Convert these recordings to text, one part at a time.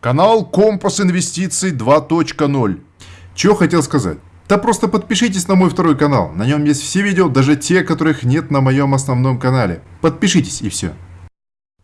Канал Компас Инвестиций 2.0. Чего хотел сказать? Да просто подпишитесь на мой второй канал. На нем есть все видео, даже те, которых нет на моем основном канале. Подпишитесь и все.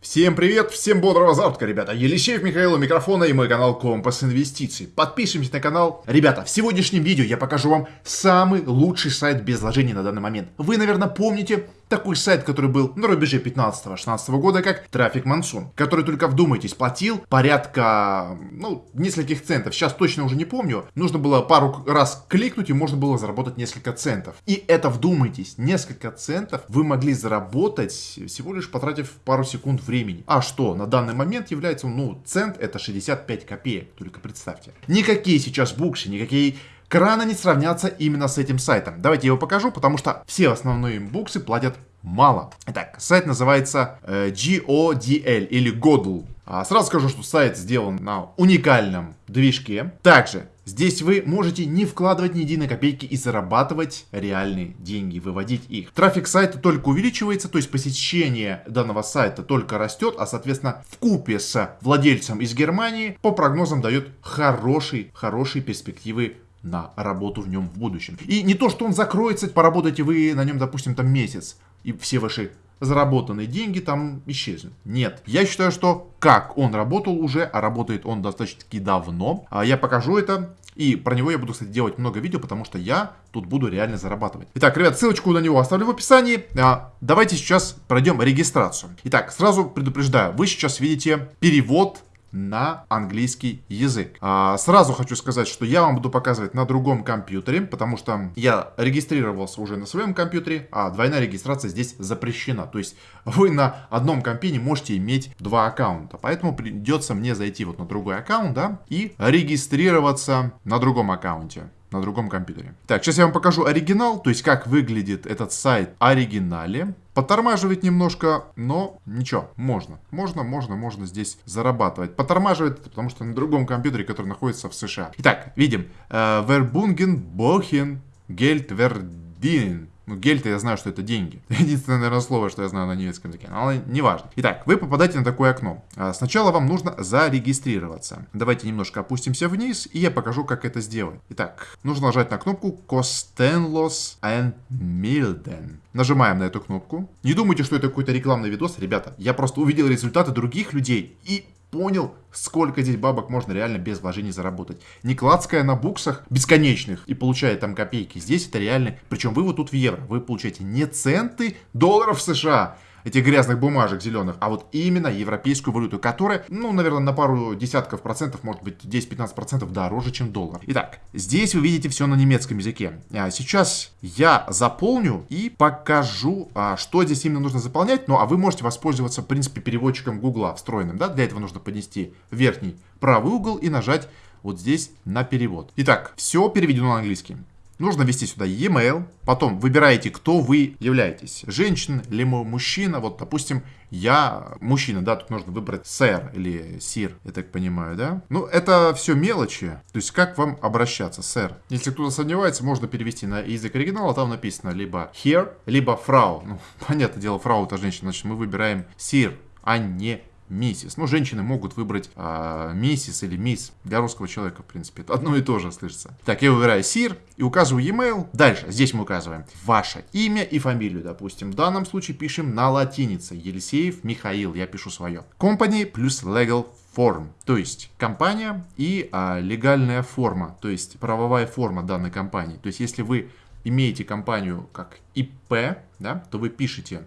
Всем привет, всем бодрого завтра, ребята. Елисеев Михаил у микрофона и мой канал Компас Инвестиций. Подпишемся на канал. Ребята, в сегодняшнем видео я покажу вам самый лучший сайт без вложений на данный момент. Вы, наверное, помните такой сайт, который был на рубеже 15-16 года, как Трафик Мансун, который, только вдумайтесь, платил порядка, ну, нескольких центов. Сейчас точно уже не помню. Нужно было пару раз кликнуть, и можно было заработать несколько центов. И это, вдумайтесь, несколько центов вы могли заработать, всего лишь потратив пару секунд времени. А что, на данный момент является, ну, цент это 65 копеек, только представьте. Никакие сейчас буксы, никакие краны не сравнятся именно с этим сайтом. Давайте я его покажу, потому что все основные буксы платят мало. Итак, сайт называется э, GODL или GODL. А, сразу скажу, что сайт сделан на уникальном движке. Также здесь вы можете не вкладывать ни единой копейки и зарабатывать реальные деньги, выводить их. Трафик сайта только увеличивается, то есть посещение данного сайта только растет, а соответственно в купе с владельцем из Германии по прогнозам дает хорошие, хорошие перспективы на работу в нем в будущем. И не то, что он закроется, поработаете вы на нем, допустим, там месяц, и все ваши заработанные деньги там исчезнут. Нет. Я считаю, что как он работал уже, а работает он достаточно давно, а я покажу это. И про него я буду, кстати, делать много видео, потому что я тут буду реально зарабатывать. Итак, ребят, ссылочку на него оставлю в описании. А, давайте сейчас пройдем регистрацию. Итак, сразу предупреждаю, вы сейчас видите перевод на английский язык. А, сразу хочу сказать, что я вам буду показывать на другом компьютере, потому что я регистрировался уже на своем компьютере, а двойная регистрация здесь запрещена. То есть вы на одном компе не можете иметь два аккаунта. Поэтому придется мне зайти вот на другой аккаунт, да, и регистрироваться на другом аккаунте на другом компьютере. Так, сейчас я вам покажу оригинал, то есть как выглядит этот сайт оригинале. Подтормаживает немножко, но ничего, можно. Можно, можно, можно здесь зарабатывать. Подтормаживает, потому что на другом компьютере, который находится в США. Итак, видим. Вербунген, Бохен, Гельт, Вердин. Ну, гель-то я знаю, что это деньги. Единственное, наверное, слово, что я знаю на немецком языке. Но неважно. Итак, вы попадаете на такое окно. А, сначала вам нужно зарегистрироваться. Давайте немножко опустимся вниз, и я покажу, как это сделать. Итак, нужно нажать на кнопку Kostenlos and Milden. Нажимаем на эту кнопку. Не думайте, что это какой-то рекламный видос, ребята. Я просто увидел результаты других людей и понял, сколько здесь бабок можно реально без вложений заработать. Не клацкая на буксах бесконечных и получая там копейки. Здесь это реально, причем вы вот тут в евро, вы получаете не центы долларов США, этих грязных бумажек зеленых, а вот именно европейскую валюту, которая, ну, наверное, на пару десятков процентов, может быть, 10-15 процентов дороже, чем доллар. Итак, здесь вы видите все на немецком языке. А сейчас я заполню и покажу, а, что здесь именно нужно заполнять. Ну, а вы можете воспользоваться, в принципе, переводчиком Гугла встроенным, да? Для этого нужно поднести верхний правый угол и нажать вот здесь на перевод. Итак, все переведено на английский. Нужно ввести сюда e-mail, потом выбираете, кто вы являетесь. Женщина или мужчина. Вот, допустим, я мужчина, да, тут нужно выбрать сэр или сир, я так понимаю, да? Ну, это все мелочи. То есть, как вам обращаться, сэр? Если кто-то сомневается, можно перевести на язык оригинала, там написано либо here, либо фрау. Ну, понятное дело, фрау это женщина, значит, мы выбираем сир, а не миссис. Ну, женщины могут выбрать а, миссис или мисс. Для русского человека, в принципе, это одно и то же слышится. Так, я выбираю сир и указываю e-mail. Дальше, здесь мы указываем ваше имя и фамилию, допустим. В данном случае пишем на латинице. Елисеев Михаил, я пишу свое. Company плюс legal form, то есть компания и а, легальная форма, то есть правовая форма данной компании. То есть если вы имеете компанию как ИП, да, то вы пишете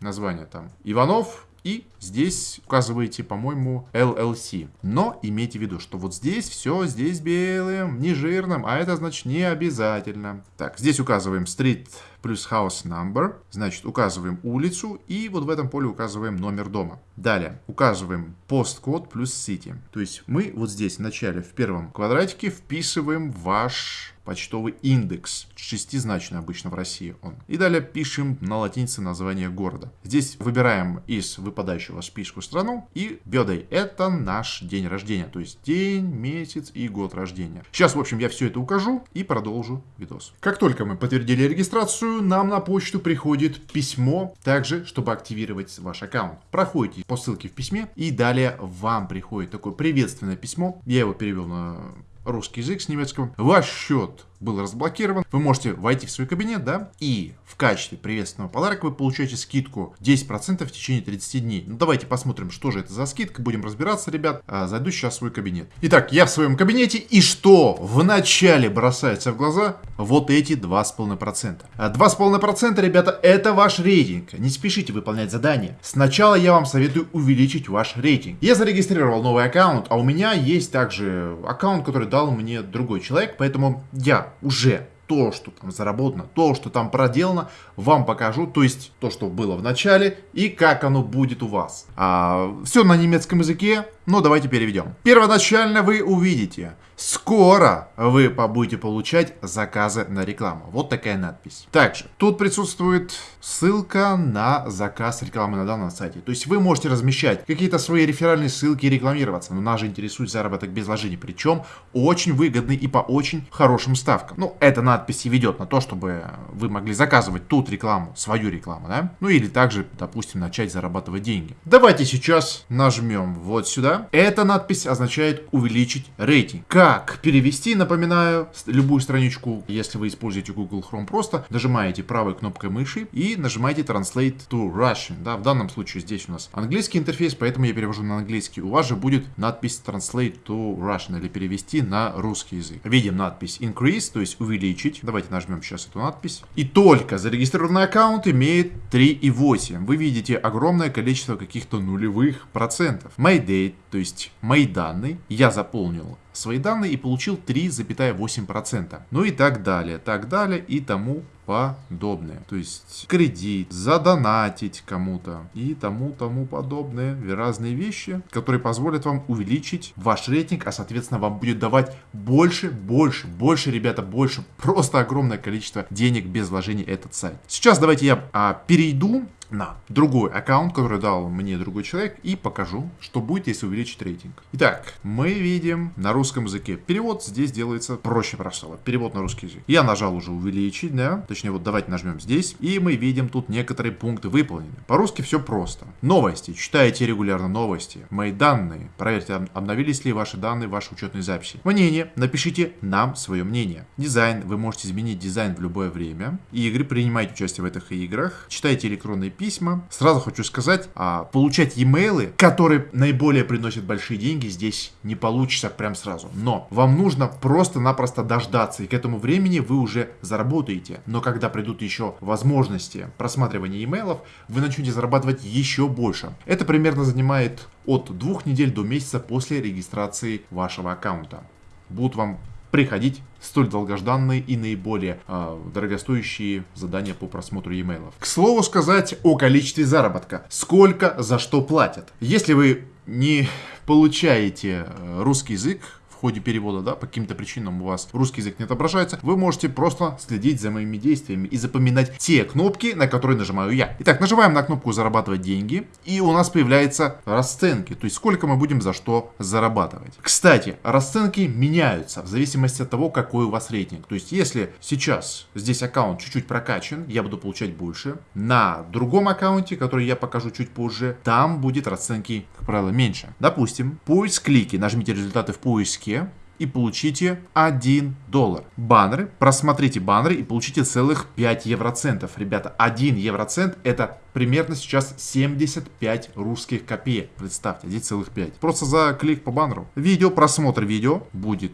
название там Иванов и здесь указываете, по-моему, LLC. Но имейте в виду, что вот здесь все, здесь белым, не жирным, а это значит не обязательно. Так, здесь указываем street плюс house number, значит указываем улицу и вот в этом поле указываем номер дома. Далее указываем посткод плюс city. То есть мы вот здесь в начале в первом квадратике вписываем ваш почтовый индекс. Шестизначный обычно в России он. И далее пишем на латинице название города. Здесь выбираем из выпадающего списку страну и birthday. Это наш день рождения. То есть день, месяц и год рождения. Сейчас, в общем, я все это укажу и продолжу видос. Как только мы подтвердили регистрацию, приветствую, нам на почту приходит письмо, также, чтобы активировать ваш аккаунт. Проходите по ссылке в письме, и далее вам приходит такое приветственное письмо. Я его перевел на русский язык с немецкого. Ваш счет был разблокирован. Вы можете войти в свой кабинет, да, и в качестве приветственного подарка вы получаете скидку 10% в течение 30 дней. Ну, давайте посмотрим, что же это за скидка. Будем разбираться, ребят. А, зайду сейчас в свой кабинет. Итак, я в своем кабинете. И что в начале бросается в глаза? Вот эти 2,5%. 2,5%, а ребята, это ваш рейтинг. Не спешите выполнять задание. Сначала я вам советую увеличить ваш рейтинг. Я зарегистрировал новый аккаунт, а у меня есть также аккаунт, который дал мне другой человек, поэтому я уже то, что там заработано, то, что там проделано, вам покажу, то есть то, что было в начале и как оно будет у вас. А, все на немецком языке, но давайте переведем. Первоначально вы увидите, скоро вы будете получать заказы на рекламу. Вот такая надпись. Также тут присутствует ссылка на заказ рекламы на данном сайте. То есть вы можете размещать какие-то свои реферальные ссылки и рекламироваться. Но нас же интересует заработок без вложений. Причем очень выгодный и по очень хорошим ставкам. Ну, эта надпись и ведет на то, чтобы вы могли заказывать тут рекламу, свою рекламу, да? Ну или также, допустим, начать зарабатывать деньги. Давайте сейчас нажмем вот сюда. Эта надпись означает увеличить рейтинг. Как перевести, напоминаю, любую страничку, если вы используете Google Chrome просто, нажимаете правой кнопкой мыши и нажимаете Translate to Russian. Да, в данном случае здесь у нас английский интерфейс, поэтому я перевожу на английский. У вас же будет надпись Translate to Russian или перевести на русский язык. Видим надпись Increase, то есть увеличить. Давайте нажмем сейчас эту надпись. И только зарегистрированный аккаунт имеет 3,8. Вы видите огромное количество каких-то нулевых процентов. My date, то есть мои данные, я заполнил свои данные и получил 3,8%. Ну и так далее, так далее и тому подобное. То есть кредит, задонатить кому-то и тому тому подобное. Разные вещи, которые позволят вам увеличить ваш рейтинг, а соответственно вам будет давать больше, больше, больше, ребята, больше. Просто огромное количество денег без вложений этот сайт. Сейчас давайте я а, перейду на другой аккаунт, который дал мне другой человек, и покажу, что будет, если увеличить рейтинг. Итак, мы видим на русском языке. Перевод здесь делается проще простого. Перевод на русский язык. Я нажал уже увеличить, да, точнее вот давайте нажмем здесь, и мы видим тут некоторые пункты выполнены. По-русски все просто. Новости. Читайте регулярно новости. Мои данные. Проверьте, обновились ли ваши данные в вашей учетной записи. Мнение. Напишите нам свое мнение. Дизайн. Вы можете изменить дизайн в любое время. Игры. Принимайте участие в этих играх. Читайте электронные письма. Сразу хочу сказать, а, получать e-mail, которые наиболее приносят большие деньги, здесь не получится прям сразу. Но вам нужно просто-напросто дождаться, и к этому времени вы уже заработаете. Но когда придут еще возможности просматривания имейлов, вы начнете зарабатывать еще больше. Это примерно занимает от двух недель до месяца после регистрации вашего аккаунта. Будут вам приходить столь долгожданные и наиболее э, дорогостоящие задания по просмотру e-mail. К слову сказать о количестве заработка. Сколько за что платят. Если вы не получаете э, русский язык, ходе перевода, да, по каким-то причинам у вас русский язык не отображается, вы можете просто следить за моими действиями и запоминать те кнопки, на которые нажимаю я. Итак, нажимаем на кнопку «Зарабатывать деньги», и у нас появляются расценки, то есть сколько мы будем за что зарабатывать. Кстати, расценки меняются в зависимости от того, какой у вас рейтинг. То есть, если сейчас здесь аккаунт чуть-чуть прокачан, я буду получать больше. На другом аккаунте, который я покажу чуть позже, там будет расценки, как правило, меньше. Допустим, поиск клики, нажмите результаты в поиске, языке и получите 1 доллар. Баннеры, просмотрите баннеры и получите целых 5 евроцентов. Ребята, 1 евроцент это примерно сейчас 75 русских копеек. Представьте, 1,5. Просто за клик по баннеру. Видео, просмотр видео будет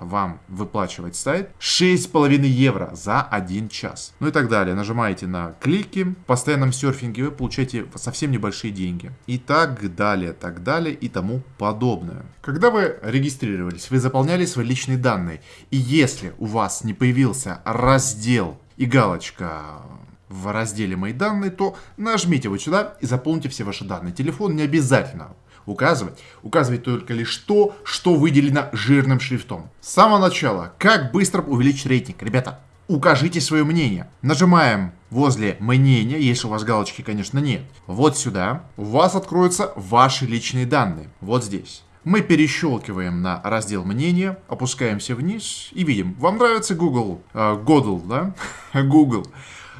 вам выплачивать сайт 6,5 евро за 1 час. Ну и так далее. Нажимаете на клики. В постоянном серфинге вы получаете совсем небольшие деньги. И так далее, так далее и тому подобное. Когда вы регистрировались, вы заполняли свои личные данные. И если у вас не появился раздел и галочка в разделе «Мои данные», то нажмите вот сюда и заполните все ваши данные. Телефон не обязательно указывать. Указывать только лишь то, что выделено жирным шрифтом. С самого начала, как быстро увеличить рейтинг. Ребята, укажите свое мнение. Нажимаем возле мнения, если у вас галочки, конечно, нет. Вот сюда. У вас откроются ваши личные данные. Вот здесь. Мы перещелкиваем на раздел мнения, опускаемся вниз и видим, вам нравится Google, э, Godel, да? Google.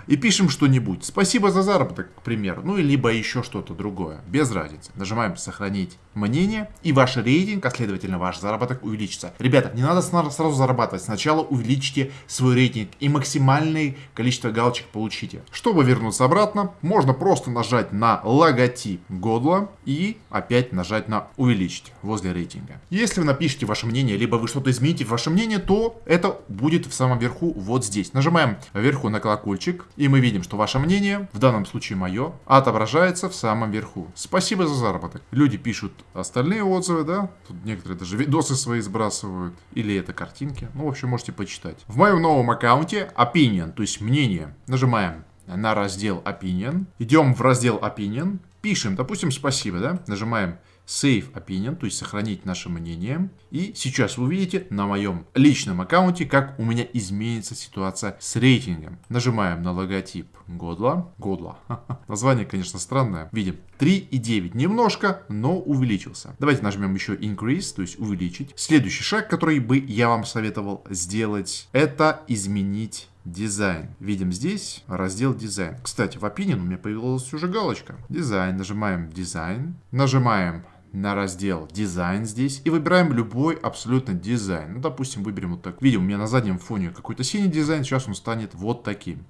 И пишем что-нибудь. Спасибо за заработок, к примеру. Ну, либо еще что-то другое. Без разницы. Нажимаем сохранить мнение, и ваш рейтинг, а следовательно ваш заработок увеличится. Ребята, не надо сразу зарабатывать. Сначала увеличите свой рейтинг и максимальное количество галочек получите. Чтобы вернуться обратно, можно просто нажать на логотип Годла и опять нажать на увеличить возле рейтинга. Если вы напишите ваше мнение, либо вы что-то измените в ваше мнение, то это будет в самом верху вот здесь. Нажимаем вверху на колокольчик, и мы видим, что ваше мнение, в данном случае мое, отображается в самом верху. Спасибо за заработок. Люди пишут остальные отзывы, да, тут некоторые даже видосы свои сбрасывают, или это картинки, ну, в общем, можете почитать. В моем новом аккаунте Opinion, то есть мнение, нажимаем на раздел Opinion, идем в раздел Opinion, пишем, допустим, спасибо, да, нажимаем Save Opinion, то есть сохранить наше мнение. И сейчас вы увидите на моем личном аккаунте, как у меня изменится ситуация с рейтингом. Нажимаем на логотип Годла. Годла. Название, конечно, странное. Видим 3,9. Немножко, но увеличился. Давайте нажмем еще Increase, то есть увеличить. Следующий шаг, который бы я вам советовал сделать, это изменить дизайн. Видим здесь раздел дизайн. Кстати, в Opinion у меня появилась уже галочка. Дизайн. Нажимаем дизайн. Нажимаем на раздел дизайн здесь и выбираем любой абсолютно дизайн. Ну, допустим, выберем вот так. Видим, у меня на заднем фоне какой-то синий дизайн, сейчас он станет вот таким.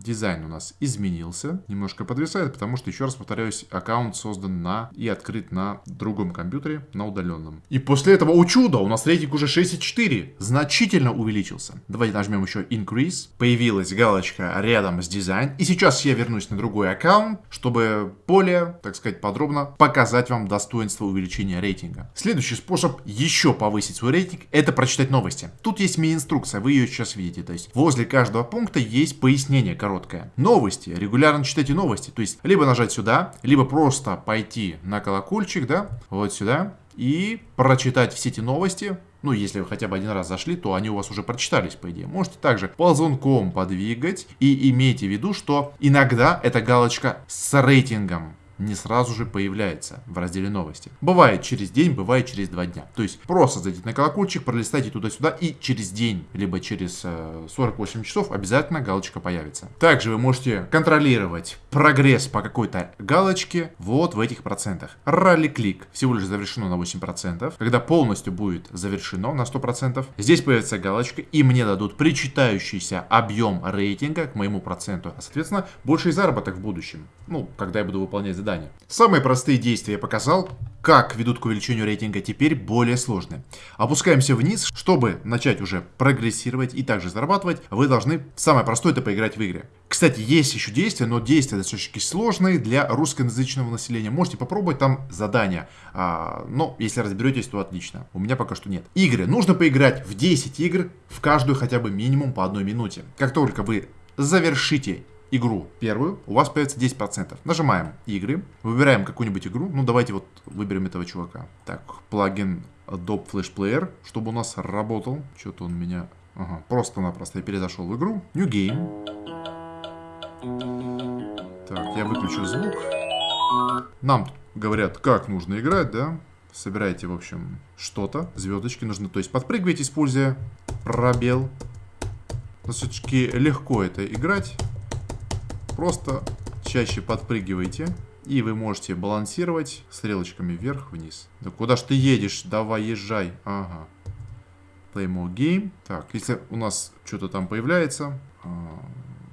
Дизайн у нас изменился, немножко подвисает, потому что, еще раз повторяюсь, аккаунт создан на и открыт на другом компьютере, на удаленном. И после этого, о чудо, у нас рейтинг уже 6,4, значительно увеличился. Давайте нажмем еще Increase, появилась галочка рядом с дизайн, и сейчас я вернусь на другой аккаунт, чтобы более, так сказать, подробно показать вам достоинство увеличения рейтинга. Следующий способ еще повысить свой рейтинг, это прочитать новости. Тут есть мини-инструкция, вы ее сейчас видите, то есть возле каждого пункта есть пояснение, короткое. Новости. Регулярно читайте новости. То есть, либо нажать сюда, либо просто пойти на колокольчик, да, вот сюда, и прочитать все эти новости, ну, если вы хотя бы один раз зашли, то они у вас уже прочитались, по идее. Можете также ползунком подвигать и имейте в виду, что иногда эта галочка с рейтингом не сразу же появляется в разделе новости. Бывает через день, бывает через два дня. То есть просто зайдите на колокольчик, пролистайте туда-сюда и через день, либо через 48 э, часов обязательно галочка появится. Также вы можете контролировать прогресс по какой-то галочке вот в этих процентах. Ралли-клик всего лишь завершено на 8%. Когда полностью будет завершено на 100%, здесь появится галочка и мне дадут причитающийся объем рейтинга к моему проценту. А соответственно больший заработок в будущем. Ну, когда я буду выполнять задание задания. Самые простые действия я показал, как ведут к увеличению рейтинга, теперь более сложные. Опускаемся вниз, чтобы начать уже прогрессировать и также зарабатывать, вы должны, самое простое, это поиграть в игры. Кстати, есть еще действия, но действия достаточно сложные для русскоязычного населения. Можете попробовать там задания. А, но если разберетесь, то отлично. У меня пока что нет. Игры. Нужно поиграть в 10 игр, в каждую хотя бы минимум по одной минуте. Как только вы завершите игру первую, у вас появится 10%. Нажимаем игры, выбираем какую-нибудь игру, ну давайте вот выберем этого чувака. Так, плагин Adobe Flash Player, чтобы у нас работал. Что-то он меня... Ага, просто-напросто я перезашел в игру. New Game. Так, я выключу звук. Нам говорят, как нужно играть, да? Собирайте, в общем, что-то. Звездочки нужны. То есть подпрыгивайте, используя пробел. Достаточно легко это играть. Просто чаще подпрыгивайте. И вы можете балансировать стрелочками вверх-вниз. Да куда ж ты едешь? Давай, езжай. Ага. Play more game. Так, если у нас что-то там появляется. А,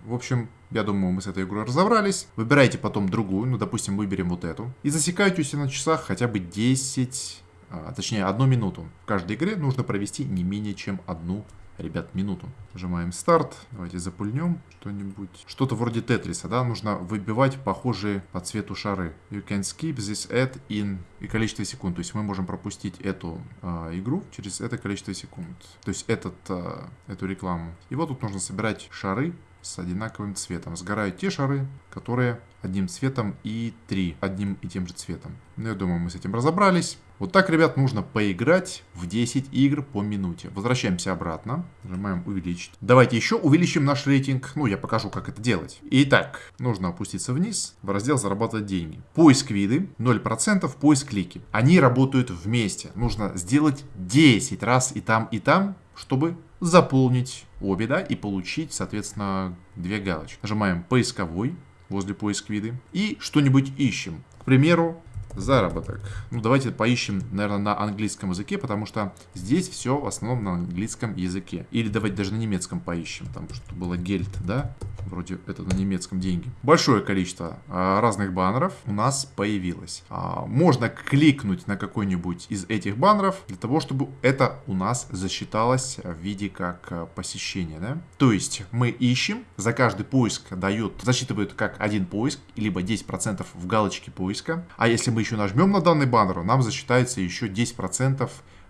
в общем, я думаю, мы с этой игрой разобрались. Выбирайте потом другую. Ну, допустим, выберем вот эту. И засекайте у себя на часах хотя бы 10... А, точнее, одну минуту. В каждой игре нужно провести не менее чем одну ребят, минуту. Нажимаем старт. Давайте запульнем что-нибудь. Что-то вроде тетриса, да? Нужно выбивать похожие по цвету шары. You can skip this ad in и количество секунд. То есть мы можем пропустить эту э, игру через это количество секунд. То есть этот, э, эту рекламу. И вот тут нужно собирать шары с одинаковым цветом. Сгорают те шары, которые одним цветом и три одним и тем же цветом. Ну, я думаю, мы с этим разобрались. Вот так, ребят, нужно поиграть в 10 игр по минуте. Возвращаемся обратно. Нажимаем увеличить. Давайте еще увеличим наш рейтинг. Ну, я покажу, как это делать. Итак, нужно опуститься вниз в раздел «Зарабатывать деньги». Поиск виды 0%, поиск клики. Они работают вместе. Нужно сделать 10 раз и там, и там, чтобы заполнить обе, да, и получить, соответственно, две галочки. Нажимаем поисковой возле поиск виды и что-нибудь ищем. К примеру, заработок. Ну, давайте поищем, наверное, на английском языке, потому что здесь все в основном на английском языке. Или давайте даже на немецком поищем, там что было гельт, да? Вроде это на немецком деньги. Большое количество а, разных баннеров у нас появилось. А, можно кликнуть на какой-нибудь из этих баннеров для того, чтобы это у нас засчиталось в виде как а, посещение, да? То есть мы ищем, за каждый поиск дают, засчитывают как один поиск, либо 10% в галочке поиска. А если мы еще нажмем на данный баннер, нам засчитается еще 10%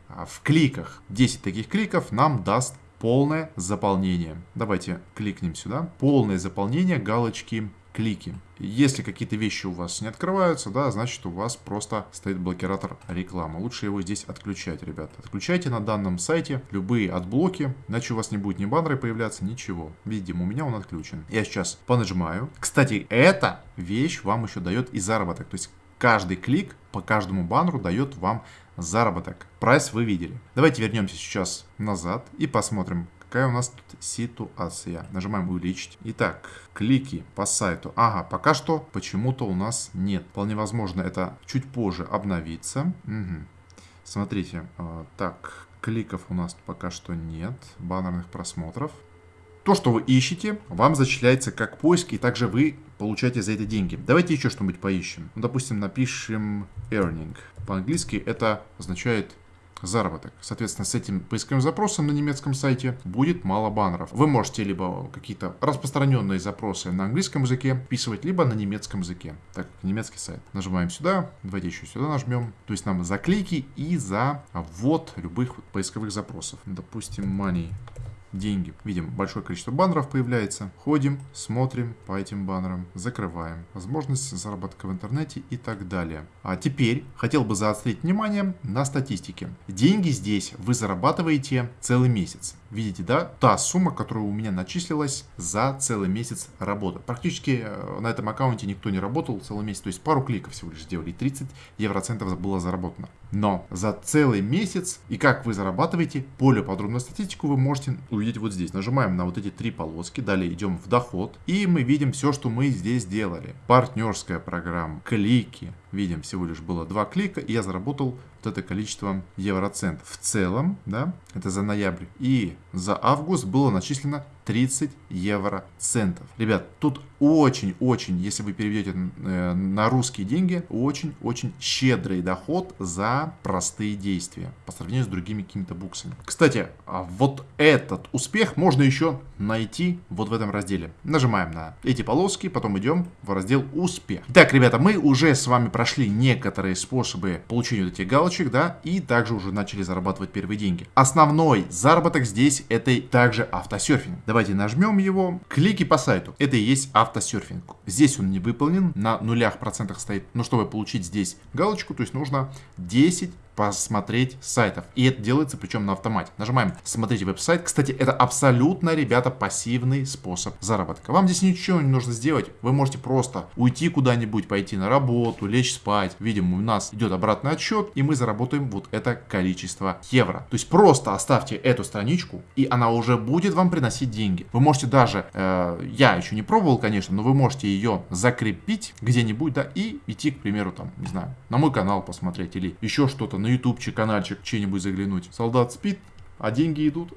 а, в кликах. 10 таких кликов нам даст полное заполнение. Давайте кликнем сюда. Полное заполнение галочки клики. Если какие-то вещи у вас не открываются, да, значит у вас просто стоит блокиратор рекламы. Лучше его здесь отключать, ребята. Отключайте на данном сайте любые AdBlock и, иначе у вас не будет ни баннеры появляться, ничего. Видимо, у меня он отключен. Я сейчас понажимаю. Кстати, эта вещь вам еще дает и заработок. То есть каждый клик по каждому баннеру дает вам заработок. Прайс вы видели. Давайте вернемся сейчас назад и посмотрим, какая у нас тут ситуация. Нажимаем увеличить. Итак, клики по сайту. Ага, пока что почему-то у нас нет. Вполне возможно это чуть позже обновится. Угу. Смотрите, э, так, кликов у нас пока что нет, баннерных просмотров. То, что вы ищете, вам зачисляется как поиск, и также вы получаете за это деньги. Давайте еще что-нибудь поищем. Ну, допустим, напишем earning. По-английски это означает заработок. Соответственно, с этим поисковым запросом на немецком сайте будет мало баннеров. Вы можете либо какие-то распространенные запросы на английском языке вписывать, либо на немецком языке, так как немецкий сайт. Нажимаем сюда, давайте еще сюда нажмем. То есть нам за клики и за ввод любых поисковых запросов. Допустим, money деньги. Видим, большое количество баннеров появляется. Ходим, смотрим по этим баннерам, закрываем. Возможность заработка в интернете и так далее. А теперь хотел бы заострить внимание на статистике. Деньги здесь вы зарабатываете целый месяц. Видите, да? Та сумма, которая у меня начислилась за целый месяц работы. Практически э, на этом аккаунте никто не работал целый месяц. То есть пару кликов всего лишь сделали. 30 евроцентов было заработано. Но за целый месяц и как вы зарабатываете, более подробную статистику вы можете увидеть вот здесь. Нажимаем на вот эти три полоски. Далее идем в доход. И мы видим все, что мы здесь делали. Партнерская программа, клики. Видим, всего лишь было два клика. И я заработал вот это количество евроцентов. В целом, да, это за ноябрь. И за август было начислено 30 евроцентов. Ребят, тут очень-очень, если вы переведете э, на русские деньги, очень-очень щедрый доход за простые действия по сравнению с другими какими-то буксами. Кстати, а вот этот успех можно еще найти вот в этом разделе. Нажимаем на эти полоски, потом идем в раздел успех. Так, ребята, мы уже с вами прошли некоторые способы получения вот этих галочек, да, и также уже начали зарабатывать первые деньги. Основной заработок здесь это также автосерфинг. Давайте нажмем его. Клики по сайту. Это и есть автосерфинг. Здесь он не выполнен, на нулях процентах стоит. Но чтобы получить здесь галочку, то есть нужно 10 посмотреть сайтов. И это делается причем на автомате. Нажимаем «Смотрите веб-сайт». Кстати, это абсолютно, ребята, пассивный способ заработка. Вам здесь ничего не нужно сделать. Вы можете просто уйти куда-нибудь, пойти на работу, лечь спать. Видимо, у нас идет обратный отсчет, и мы заработаем вот это количество евро. То есть просто оставьте эту страничку, и она уже будет вам приносить деньги. Вы можете даже, э, я еще не пробовал, конечно, но вы можете ее закрепить где-нибудь, да, и идти, к примеру, там, не знаю, на мой канал посмотреть или еще что-то на ютубчик, каналчик, чей-нибудь заглянуть. Солдат спит, а деньги идут.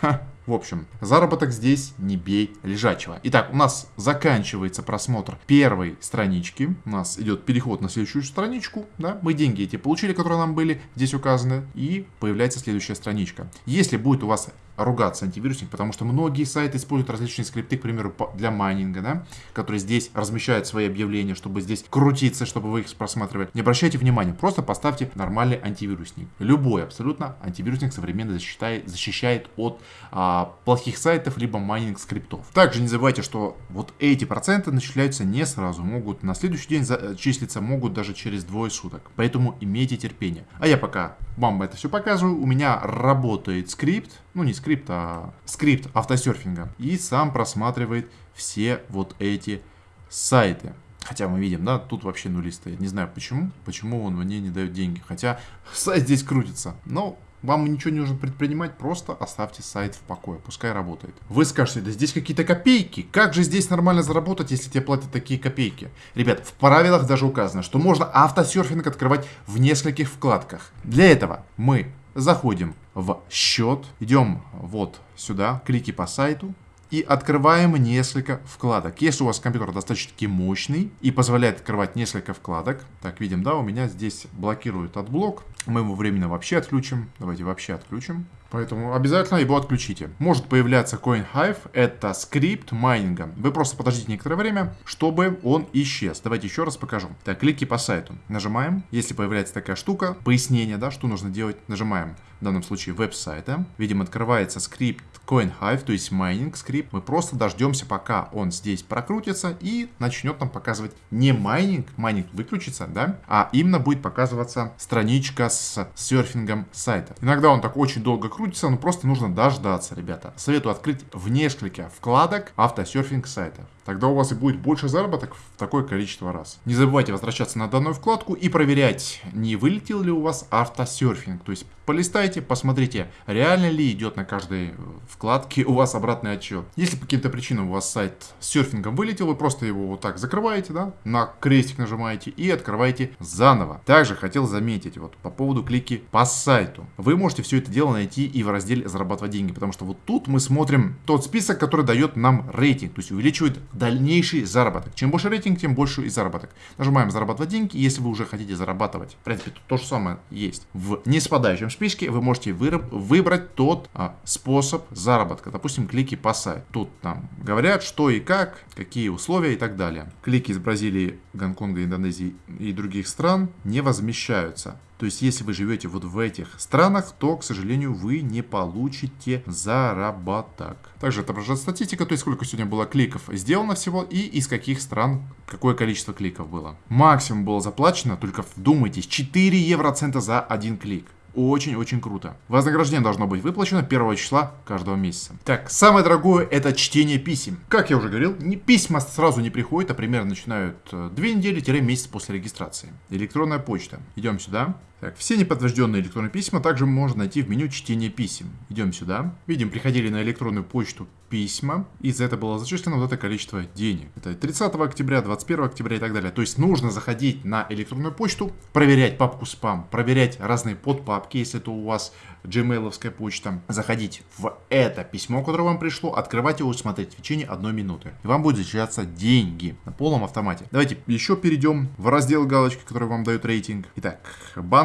В общем, заработок здесь не бей лежачего. Итак, у нас заканчивается просмотр первой странички. У нас идет переход на следующую страничку. Да? Мы деньги эти получили, которые нам были здесь указаны. И появляется следующая страничка. Если будет у вас ругаться антивирусник, потому что многие сайты используют различные скрипты, к примеру, для майнинга, да, которые здесь размещают свои объявления, чтобы здесь крутиться, чтобы вы их просматривали. Не обращайте внимания, просто поставьте нормальный антивирусник. Любой абсолютно антивирусник современно защищает, защищает от а, плохих сайтов, либо майнинг скриптов. Также не забывайте, что вот эти проценты начисляются не сразу, могут на следующий день числиться, могут даже через двое суток. Поэтому имейте терпение. А я пока вам это все показываю, у меня работает скрипт, ну не скрипт, а скрипт автосерфинга. И сам просматривает все вот эти сайты. Хотя мы видим, да, тут вообще нули стоит. Не знаю почему, почему он мне не дает деньги. Хотя сайт здесь крутится. Но вам ничего не нужно предпринимать, просто оставьте сайт в покое, пускай работает. Вы скажете, да здесь какие-то копейки, как же здесь нормально заработать, если тебе платят такие копейки? Ребят, в правилах даже указано, что можно автосерфинг открывать в нескольких вкладках. Для этого мы заходим в счет, идем вот сюда, клики по сайту, и открываем несколько вкладок. Если у вас компьютер достаточно мощный и позволяет открывать несколько вкладок, так, видим, да, у меня здесь блокирует AdBlock, мы его временно вообще отключим, давайте вообще отключим. Поэтому обязательно его отключите. Может появляться CoinHive, это скрипт майнинга. Вы просто подождите некоторое время, чтобы он исчез. Давайте еще раз покажу. Так, клики по сайту. Нажимаем. Если появляется такая штука, пояснение, да, что нужно делать, нажимаем. В данном случае веб-сайта. Видим, открывается скрипт CoinHive, то есть майнинг скрипт. Мы просто дождемся, пока он здесь прокрутится и начнет нам показывать не майнинг, майнинг выключится, да, а именно будет показываться страничка с серфингом сайта. Иногда он так очень долго крутится но просто нужно дождаться, ребята. Советую открыть в несколько вкладок автосерфинг сайта. Тогда у вас и будет больше заработок в такое количество раз. Не забывайте возвращаться на данную вкладку и проверять, не вылетел ли у вас автосерфинг. То есть полистайте, посмотрите, реально ли идет на каждой вкладке у вас обратный отчет. Если по каким-то причинам у вас сайт с серфингом вылетел, вы просто его вот так закрываете, да, на крестик нажимаете и открываете заново. Также хотел заметить вот по поводу клики по сайту. Вы можете все это дело найти и в разделе зарабатывать деньги, потому что вот тут мы смотрим тот список, который дает нам рейтинг, то есть увеличивает дальнейший заработок. Чем больше рейтинг, тем больше и заработок. Нажимаем зарабатывать деньги, если вы уже хотите зарабатывать, в принципе, то же самое есть. В неспадающем списке вы можете выбрать тот а, способ заработка. Допустим, клики по сайту. Тут нам говорят, что и как, какие условия и так далее. Клики из Бразилии, Гонконга, Индонезии и других стран не возмещаются. То есть, если вы живете вот в этих странах, то, к сожалению, вы не получите заработок. Также отображает статистика, то есть, сколько сегодня было кликов сделано всего и из каких стран какое количество кликов было. Максимум было заплачено, только вдумайтесь, 4 евроцента за один клик. Очень-очень круто. Вознаграждение должно быть выплачено 1 числа каждого месяца. Так, самое дорогое это чтение писем. Как я уже говорил, не, письма сразу не приходят, а примерно начинают 2 э, недели-месяц после регистрации. Электронная почта. Идем сюда. Так, все неподтвержденные электронные письма также можно найти в меню чтения писем. Идем сюда. Видим, приходили на электронную почту письма, и за это было зачислено вот это количество денег. Это 30 октября, 21 октября и так далее. То есть нужно заходить на электронную почту, проверять папку спам, проверять разные подпапки, если это у вас gmail почта, заходить в это письмо, которое вам пришло, открывать его смотреть в течение одной минуты. И вам будет зачисляться деньги на полном автомате. Давайте еще перейдем в раздел галочки, который вам дает рейтинг. Итак,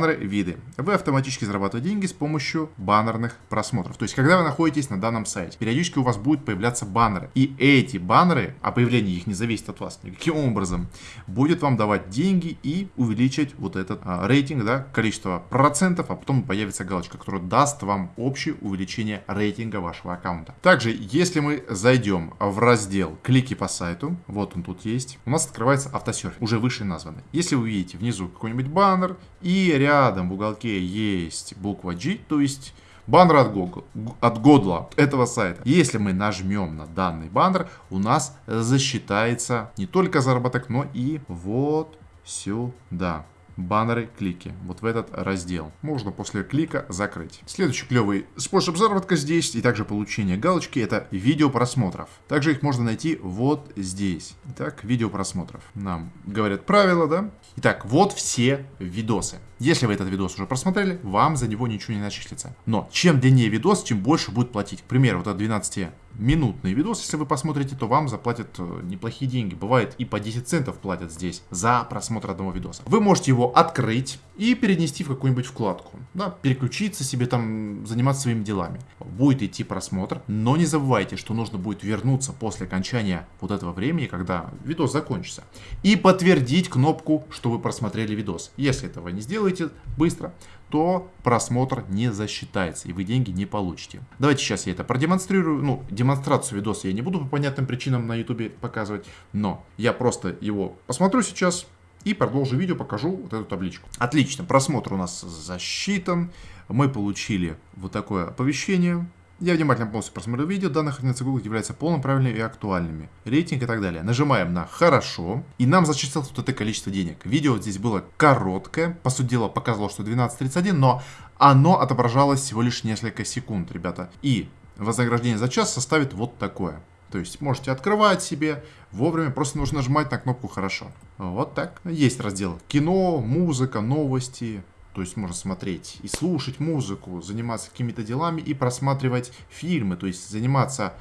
баннеры, виды. Вы автоматически зарабатываете деньги с помощью баннерных просмотров. То есть, когда вы находитесь на данном сайте, периодически у вас будет появляться баннеры. И эти баннеры, а появление их не зависит от вас никаким образом, будет вам давать деньги и увеличить вот этот а, рейтинг, да, количество процентов, а потом появится галочка, которая даст вам общее увеличение рейтинга вашего аккаунта. Также, если мы зайдем в раздел «Клики по сайту», вот он тут есть, у нас открывается автосерфинг, уже выше названный. Если вы видите внизу какой-нибудь баннер и рядом в уголке есть буква G, то есть баннер от, Google, от Годла этого сайта. Если мы нажмем на данный баннер, у нас засчитается не только заработок, но и вот сюда баннеры, клики. Вот в этот раздел. Можно после клика закрыть. Следующий клевый способ заработка здесь и также получения галочки это видео просмотров. Также их можно найти вот здесь. Итак, видео просмотров. Нам говорят правила, да? Итак, вот все видосы. Если вы этот видос уже просмотрели, вам за него ничего не начислится. Но чем длиннее видос, тем больше будет платить. К примеру, вот этот 12 минутный видос, если вы посмотрите, то вам заплатят э, неплохие деньги. Бывает и по 10 центов платят здесь за просмотр одного видоса. Вы можете его открыть и перенести в какую-нибудь вкладку. Да, переключиться себе там, заниматься своими делами. Будет идти просмотр, но не забывайте, что нужно будет вернуться после окончания вот этого времени, когда видос закончится. И подтвердить кнопку, что вы просмотрели видос. Если этого не сделаете быстро, то просмотр не засчитается, и вы деньги не получите. Давайте сейчас я это продемонстрирую. Ну, демонстрацию видоса я не буду по понятным причинам на YouTube показывать, но я просто его посмотрю сейчас и продолжу видео, покажу вот эту табличку. Отлично, просмотр у нас засчитан. Мы получили вот такое оповещение. Я внимательно полностью просмотрел видео, данные характеристики Google являются полным правильными и актуальными. Рейтинг и так далее. Нажимаем на «Хорошо», и нам зачислилось вот это количество денег. Видео здесь было короткое, по сути дела показывало, что 12.31, но оно отображалось всего лишь несколько секунд, ребята. И вознаграждение за час составит вот такое. То есть можете открывать себе вовремя, просто нужно нажимать на кнопку «Хорошо». Вот так. Есть раздел «Кино», «Музыка», «Новости». То есть можно смотреть и слушать музыку, заниматься какими-то делами и просматривать фильмы. То есть заниматься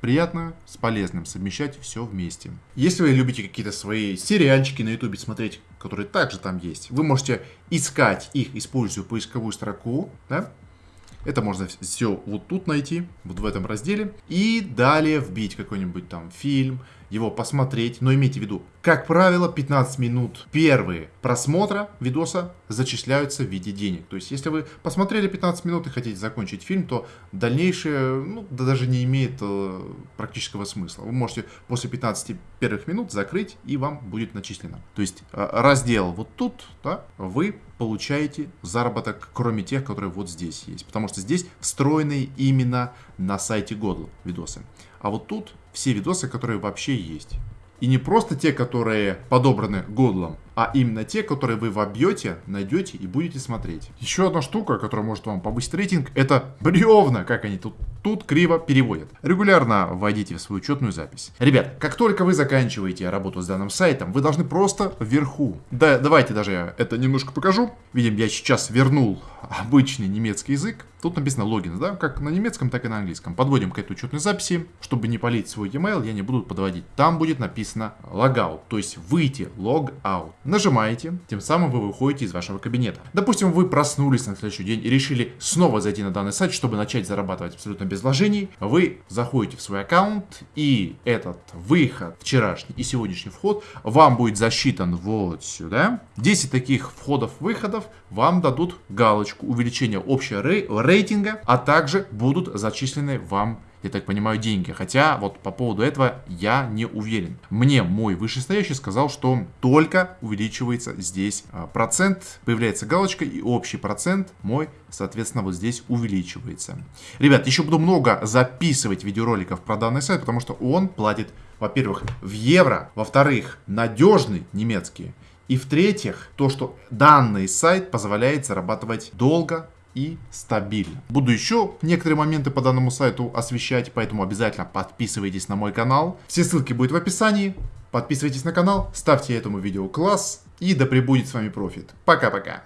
приятно с полезным, совмещать все вместе. Если вы любите какие-то свои сериальчики на ютубе смотреть, которые также там есть, вы можете искать их, используя поисковую строку, да, это можно все вот тут найти, вот в этом разделе. И далее вбить какой-нибудь там фильм, его посмотреть. Но имейте в виду, как правило, 15 минут первые просмотра видоса зачисляются в виде денег. То есть, если вы посмотрели 15 минут и хотите закончить фильм, то дальнейшее ну, да даже не имеет э, практического смысла. Вы можете после 15 первых минут закрыть, и вам будет начислено. То есть, э, раздел вот тут, да, вы получаете заработок, кроме тех, которые вот здесь есть. Потому что здесь встроенные именно на сайте Godl видосы. А вот тут все видосы, которые вообще есть. И не просто те, которые подобраны Годлом, а именно те, которые вы вобьете, найдете и будете смотреть. Еще одна штука, которая может вам повысить рейтинг, это бревна, как они тут, тут криво переводят. Регулярно вводите в свою учетную запись. Ребят, как только вы заканчиваете работу с данным сайтом, вы должны просто вверху. Да, давайте даже я это немножко покажу. Видим, я сейчас вернул обычный немецкий язык. Тут написано логин, да, как на немецком, так и на английском. Подводим к этой учетной записи. Чтобы не полить свой e-mail, я не буду подводить. Там будет написано logout, то есть выйти, logout. Нажимаете, тем самым вы выходите из вашего кабинета. Допустим, вы проснулись на следующий день и решили снова зайти на данный сайт, чтобы начать зарабатывать абсолютно без вложений. Вы заходите в свой аккаунт и этот выход, вчерашний и сегодняшний вход вам будет засчитан вот сюда. 10 таких входов-выходов вам дадут галочку увеличения общего рейтинга, а также будут зачислены вам я так понимаю, деньги. Хотя вот по поводу этого я не уверен. Мне мой вышестоящий сказал, что только увеличивается здесь а, процент, появляется галочка и общий процент мой, соответственно, вот здесь увеличивается. Ребят, еще буду много записывать видеороликов про данный сайт, потому что он платит, во-первых, в евро, во-вторых, надежный немецкий, и в-третьих, то, что данный сайт позволяет зарабатывать долго, и стабильно. Буду еще некоторые моменты по данному сайту освещать, поэтому обязательно подписывайтесь на мой канал. Все ссылки будут в описании. Подписывайтесь на канал, ставьте этому видео класс и да пребудет с вами профит. Пока-пока.